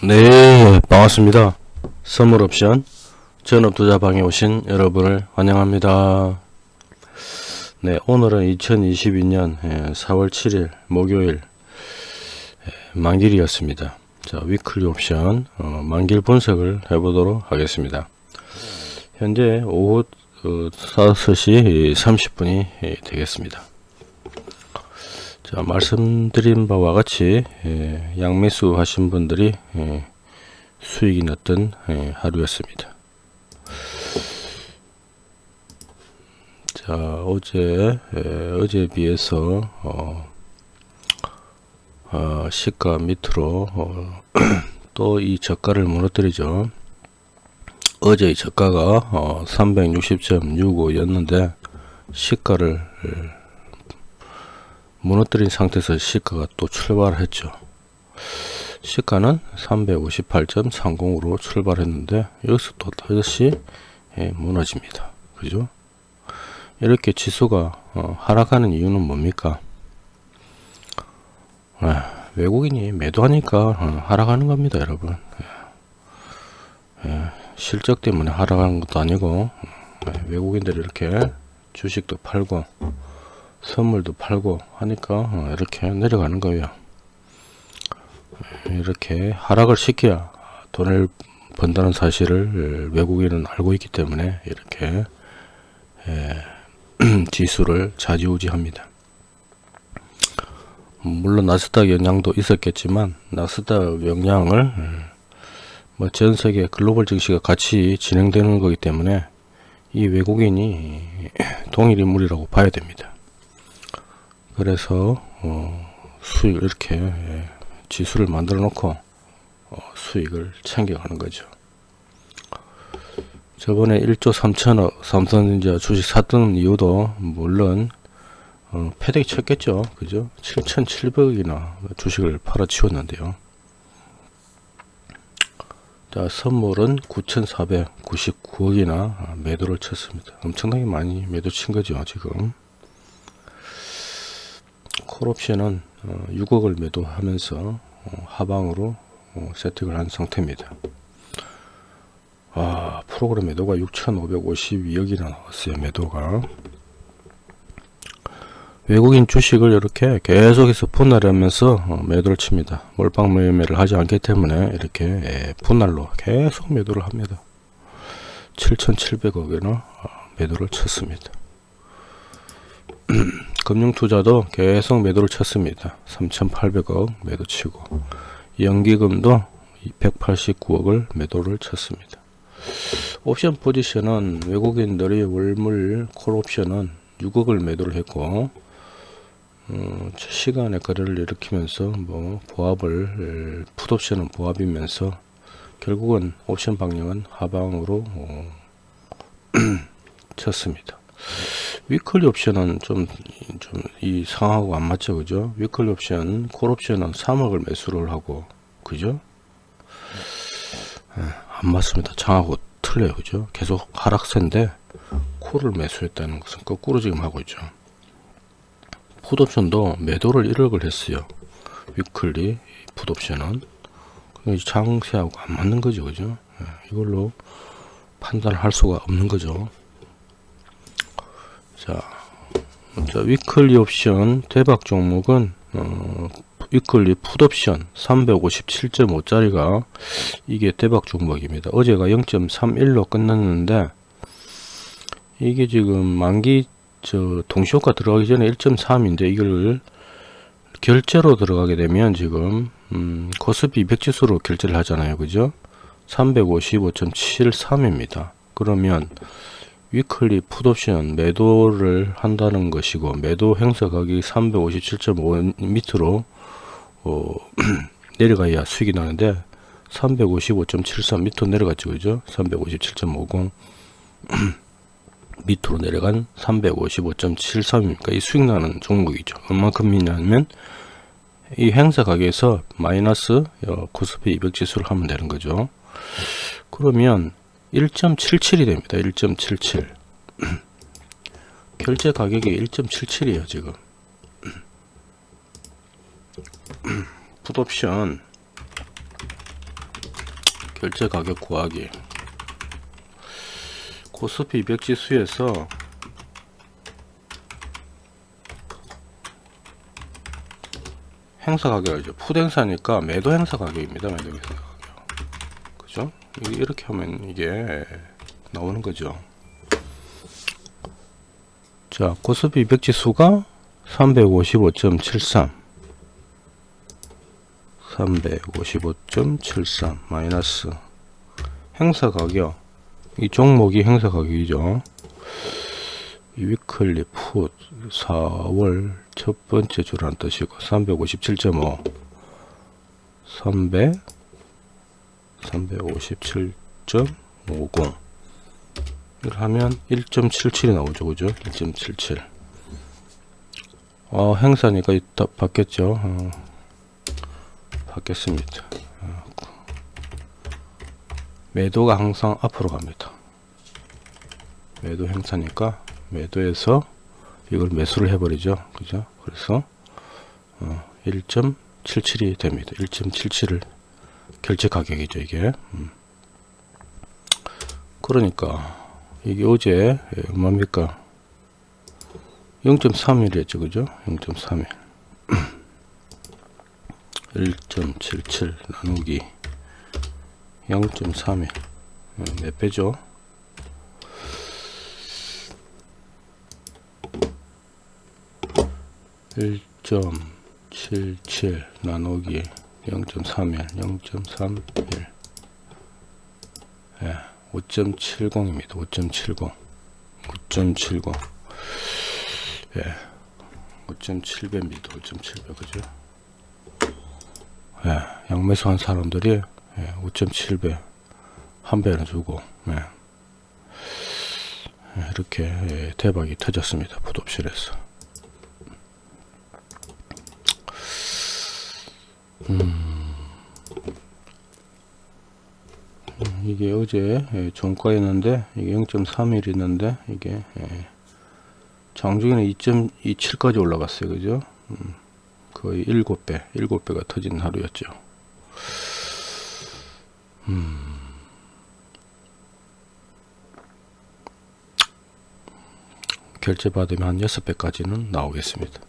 네 반갑습니다. 선물옵션 전업투자방에 오신 여러분을 환영합니다. 네 오늘은 2022년 4월 7일 목요일 예, 만길이었습니다. 자 위클리 옵션 어, 만길 분석을 해보도록 하겠습니다. 현재 오후 어, 5시 30분이 되겠습니다 자 말씀드린 바와 같이 예, 양매수 하신 분들이 예, 수익이 났던 예, 하루였습니다. 자 어제 예, 어제에 비해서 어, 어, 시가 밑으로 어, 또이 저가를 무너뜨리죠. 어제 이 저가가 어, 360.65였는데 시가를 무너뜨린 상태에서 시가가 또 출발했죠. 시가는 358.30으로 출발했는데 여기서 또 다시 예, 무너집니다. 그죠? 이렇게 지수가 어, 하락하는 이유는 뭡니까? 아, 외국인이 매도하니까 어, 하락하는 겁니다, 여러분. 예. 예, 실적 때문에 하락하는 것도 아니고 예, 외국인들이 이렇게 주식도 팔고 선물도 팔고 하니까 어, 이렇게 내려가는 거예요. 이렇게 하락을 시켜야 돈을 번다는 사실을 외국인은 알고 있기 때문에 이렇게 지수를 좌지우지합니다. 물론 나스닥 영향도 있었겠지만 나스닥 영향을 뭐 전세계 글로벌 증시가 같이 진행되는 거기 때문에 이 외국인이 동일 인물이라고 봐야 됩니다 그래서 어, 수익 이렇게 예, 지수를 만들어 놓고 어, 수익을 챙겨가는 거죠. 저번에 1조 3천억 삼성전자 주식 샀던 이유도 물론 어, 패대기 쳤겠죠. 그죠? 7,700억이나 주식을 팔아 치웠는데요. 자 선물은 9,499억이나 매도를 쳤습니다. 엄청나게 많이 매도 친 거죠 지금 콜옵션은 6억을 어, 매도하면서 어, 하방으로 어, 세팅을 한 상태입니다. 아, 프로그램 매도가 6,552억이나 나왔어요. 매도가. 외국인 주식을 이렇게 계속해서 분할하면서 매도를 칩니다. 몰빵 매매를 하지 않기 때문에 이렇게 예, 분할로 계속 매도를 합니다. 7,700억이나 매도를 쳤습니다. 금융투자도 계속 매도를 쳤습니다. 3,800억 매도 치고 연기금도 289억을 매도를 쳤습니다. 옵션 포지션은 외국인들이 월물 콜옵션은 6억을 매도를 했고 어, 시간에 거래를 일으키면서 뭐 보합을 풋옵션은 보합이면서 결국은 옵션 방향은 하방으로 어, 쳤습니다. weekly 옵션은 좀 좀 이 상하고 안 맞죠 그죠? weekly 옵션 콜 옵션은 3억을 매수를 하고 그죠? 네, 안 맞습니다. 장하고 틀려요 그죠? 계속 하락세인데 콜을 매수했다는 것은 거꾸로 지금 하고 있죠. 풋옵션도 매도를 1억을 했어요. weekly 풋옵션은. 장세하고 안 맞는 거죠 그죠? 네, 이걸로 판단할 수가 없는 거죠 자, 자 weekly 옵션 대박 종목은 어, weekly 풋옵션 357.5짜리가 이게 대박 종목입니다. 어제가 0.31로 끝났는데 이게 지금 만기 저 동시효과 들어가기 전에 1.3인데 이걸 결제로 들어가게 되면 지금 음, 코스피 200지수로 결제를 하잖아요. 그죠? 355.73입니다. 그러면 위클리 풋옵션 매도를 한다는 것이고 매도 행사 가격이 357.5 밑으로 어, 내려가야 수익이 나는데 355.73 밑으로 내려갔죠. 그죠? 357.50 밑으로 내려간 355.73이니까? 이 수익 나는 종목이죠. 얼만큼이냐면 이 행사 가격에서 마이너스 어, 코스피 200 지수를 하면 되는 거죠. 그러면 1.77이 됩니다. 1.77 결제 가격이 1.77이에요 지금 풋옵션 결제 가격 구하기 코스피 200 지수에서 행사 가격이죠. 푸드 행사니까 매도 행사 가격입니다. 매도 행사 가격. 그죠? 이- 이렇게 하면 이게 나오는 거죠. 자, 코스피 200 지수가 355.73 355.73 마이너스 행사 가격 이 종목이 행사 가격이죠. 이 위클리 풋 4월 첫 번째 줄한 뜻이고 357.5 300 357.50 이걸 하면 1.77이 나오죠 그죠? 1.77 어, 행사니까 이따 바뀌었죠? 어, 바뀌었습니다. 어, 매도가 항상 앞으로 갑니다. 매도 행사니까 매도해서 이걸 매수를 해버리죠 그죠? 그래서 어, 1.77이 됩니다. 1.77을 결제 가격이죠 이게. 음. 그러니까 이게 어제 예, 얼마입니까 0.31이었죠 그죠? 0.31 1.77 나누기 0.31 어, 몇 배죠? 일0.77 나누기 0.31 0.31 예, 5.70입니다. 5.70 5.70 예, 5.7배입니다. 5.7배 그죠? 예, 양매수 한 사람들이 예, 5.7배 한 배는 주고 예. 예, 이렇게 예, 대박이 터졌습니다. 풋옵션에서 이게 어제 예, 종가였는데 이게 0.31 있는데 이게 예, 장중에는 2.27까지 올라갔어요. 그죠? 음, 거의 7배 7배가 터진 하루였죠. 음. 결제 받으면 한 6배까지는 나오겠습니다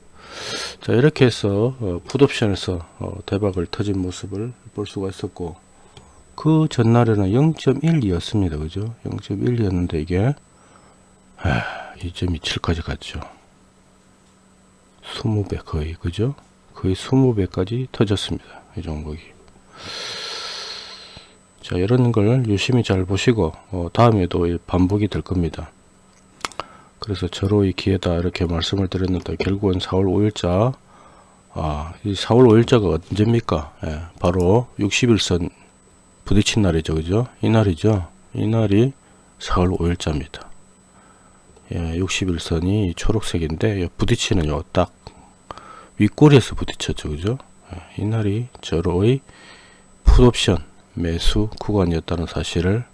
자 이렇게 해서 어, 풋옵션에서 어, 대박을 터진 모습을 볼 수가 있었고 그 전날에는 0.12였습니다. 그죠? 0.1이었는데 이게 2.27까지 갔죠. 20배 거의 그죠? 거의 20배까지 터졌습니다. 이 종목이. 자 이런 걸 유심히 잘 보시고 어, 다음에도 반복이 될 겁니다 그래서 저로의 기회다 이렇게 말씀을 드렸는데 결국은 4월 5일자 아, 이 4월 5일자가 언제입니까? 예, 바로 60일선 부딪힌 날이죠. 그죠? 이 날이죠. 이 날이 4월 5일자입니다. 예, 60일선이 초록색인데 부딪히는 요 딱 윗꼬리에서 부딪혔죠. 그죠? 예, 이 날이 저로의 풋옵션 매수 구간이었다는 사실을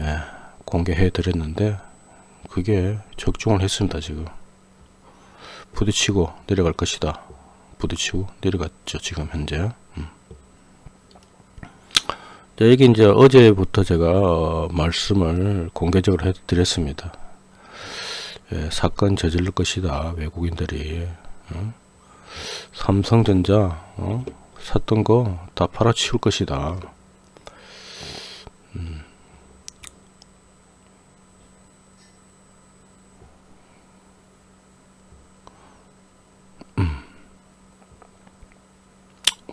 예, 공개해 드렸는데 그게 적중을 했습니다 지금 부딪히고 내려갈 것이다 부딪히고 내려갔죠 지금 현재 음. 자, 이게 이제 어제부터 제가 어, 말씀을 공개적으로 해드렸습니다 예, 사건 저지를 것이다 외국인들이 어? 삼성전자 어? 샀던 거 다 팔아치울 것이다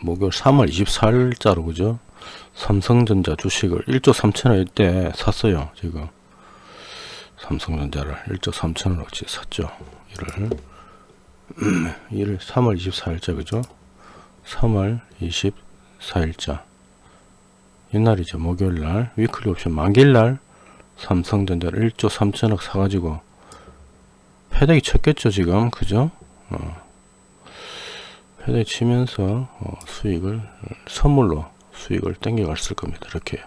목요일 3월 24일자로 그죠? 삼성전자 주식을 1조 3천원일 때 샀어요 지금. 삼성전자를 1조 3천원어치 샀죠 이를. 이를 3월 24일자 그죠? 3월 24일자. 옛날이죠 목요일날. 위클리 옵션 만기일날 삼성전자를 1조 3천억 사가지고 패대기 쳤겠죠 지금. 그죠? 어. 패대 치면서 어, 수익을 선물로 수익을 땡겨갔을 겁니다. 이렇게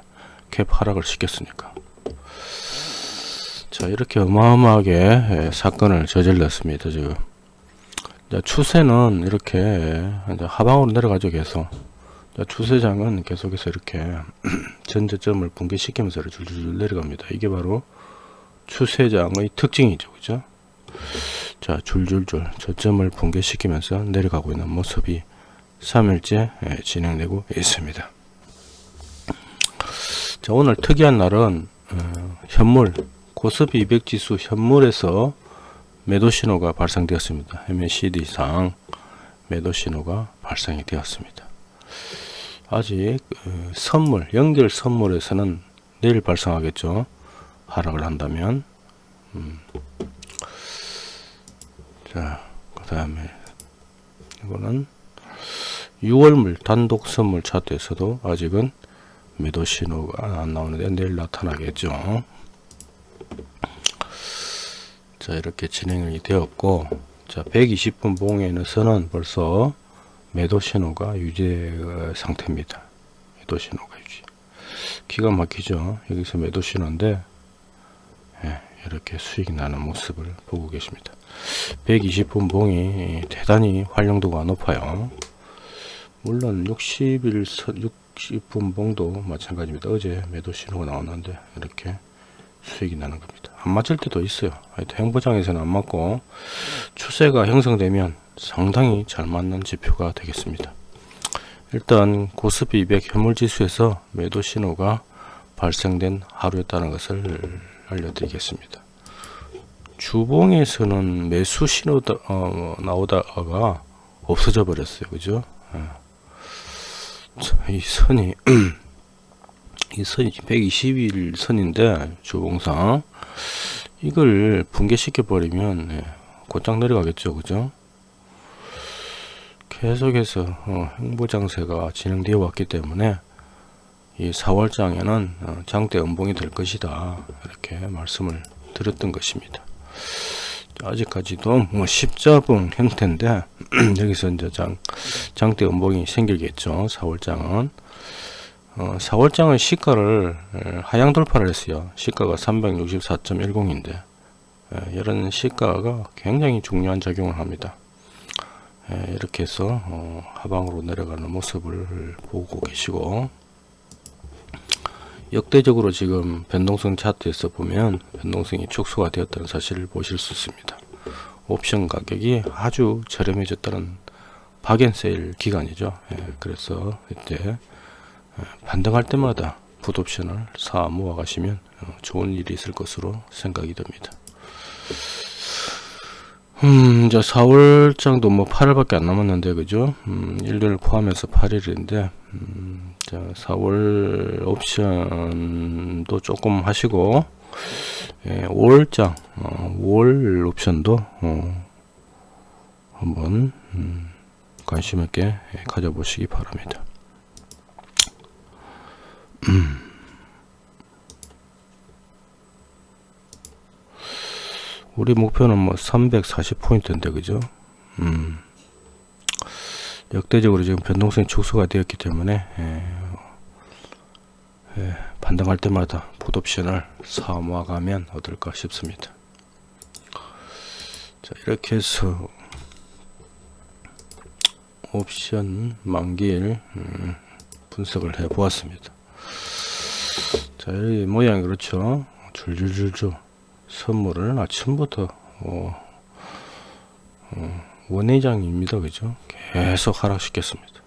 캡 하락을 시켰으니까. 자 이렇게 어마어마하게 예, 사건을 저질렀습니다. 지금 추세는 이렇게 하방으로 내려가죠. 계속 자, 추세장은 계속해서 이렇게 전저점을 붕괴시키면서 줄줄줄 내려갑니다. 이게 바로 추세장의 특징이죠. 그죠? 자, 줄줄줄 저점을 붕괴시키면서 내려가고 있는 모습이 3일째 예, 진행되고 있습니다. 자, 오늘 특이한 날은 어, 현물 고스피 200 지수 현물에서 매도 신호가 발생되었습니다. MACD상 매도 신호가 발생이 되었습니다. 아직 어, 선물 연결 선물에서는 내일 발생하겠죠. 하락을 한다면 음. 자, 그 다음에 이거는 6월물 단독 선물 차트에서도 아직은 매도 신호가 안 나오는데 내일 나타나겠죠. 자, 이렇게 진행이 되었고, 자, 120분 봉에서는 벌써 매도 신호가 유지 상태입니다. 매도 신호가 유지. 기가 막히죠. 여기서 매도 신호인데, 예, 이렇게 수익이 나는 모습을 보고 계십니다. 120분 봉이 대단히 활용도가 높아요. 물론 60일 60분 봉도 마찬가지입니다. 어제 매도 신호가 나왔는데 이렇게 수익이 나는 겁니다. 안 맞을 때도 있어요. 하여튼 행보장에서는 안 맞고 추세가 형성되면 상당히 잘 맞는 지표가 되겠습니다. 일단 고스피 200 현물지수에서 매도 신호가 발생된 하루였다는 것을 알려드리겠습니다. 주봉에서는 매수 신호 어, 나오다가 없어져 버렸어요. 그죠? 예. 이 선이 이 선이 120일 선인데 주봉상 이걸 붕괴시켜 버리면 예, 곧장 내려가겠죠. 그죠? 계속해서 어, 행보장세가 진행되어 왔기 때문에 이 4월장에는 어, 장대 음봉이 될 것이다 이렇게 말씀을 드렸던 것입니다. 아직까지도 뭐 십자봉 형태인데 여기서 이제 장, 장대 음봉이 생기겠죠. 4월장은 어, 4월장은 시가를 하향 돌파를 했어요. 시가가 364.10인데 이런 시가가 굉장히 중요한 작용을 합니다. 에, 이렇게 해서 어, 하방으로 내려가는 모습을 보고 계시고 역대적으로 지금 변동성 차트에서 보면 변동성이 축소가 되었다는 사실을 보실 수 있습니다. 옵션 가격이 아주 저렴해졌다는 박앤세일 기간이죠. 예, 그래서 이때 반등할 때마다 풋옵션을 사 모아 가시면 어, 좋은 일이 있을 것으로 생각이 됩니다. 음, 이제 4월장도 뭐 8일밖에 안 남았는데, 그죠? 음, 일요일 포함해서 8일인데, 음, 자, 4월 옵션도 조금 하시고, 예, 5월장, 어, 5월 옵션도, 어, 한번, 음, 관심 있게 가져보시기 바랍니다. 우리 목표는 뭐 340포인트인데 그죠? 음. 역대적으로 지금 변동성이 축소가 되었기 때문에 예, 예, 반등할 때마다 풋옵션을 사 모아가면 어떨까 싶습니다. 자 이렇게 해서 옵션 만기일 음, 분석을 해 보았습니다. 자 이 모양이 그렇죠? 줄줄줄줄 선물을 아침부터 어, 어, 원회장입니다. 그죠? 계속 하락시켰습니다.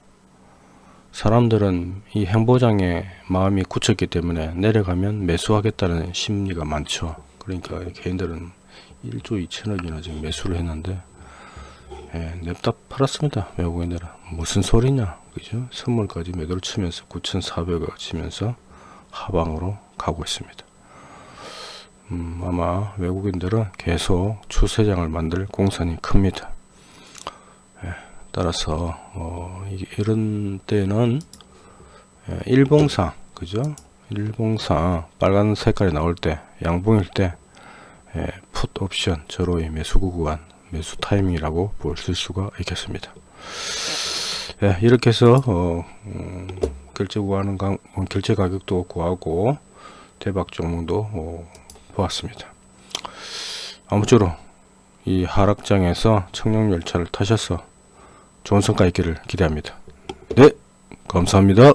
사람들은 이 행보장에 마음이 굳혔기 때문에 내려가면 매수하겠다는 심리가 많죠. 그러니까 개인들은 1조 2천억이나 지금 매수를 했는데 예, 냅다 팔았습니다. 외국인들은 무슨 소리냐 그죠? 선물까지 매도를 치면서 9,400억 치면서 하방으로 가고 있습니다. 음, 아마 외국인들은 계속 추세장을 만들 공산이 큽니다. 예, 따라서 어, 이런 때는 예, 일봉상 그죠? 일봉상 빨간 색깔이 나올 때 양봉일 때 예, 풋 옵션 저로의 매수 구간 매수 타이밍이라고 볼 수가 있겠습니다. 예, 이렇게 해서 어, 음, 결제 구하는 가, 결제 가격도 구하고 대박 종목도 어, 보았습니다. 아무쪼록 이 하락장에서 청룡열차를 타셔서 좋은 성과 있기를 기대합니다. 네, 감사합니다.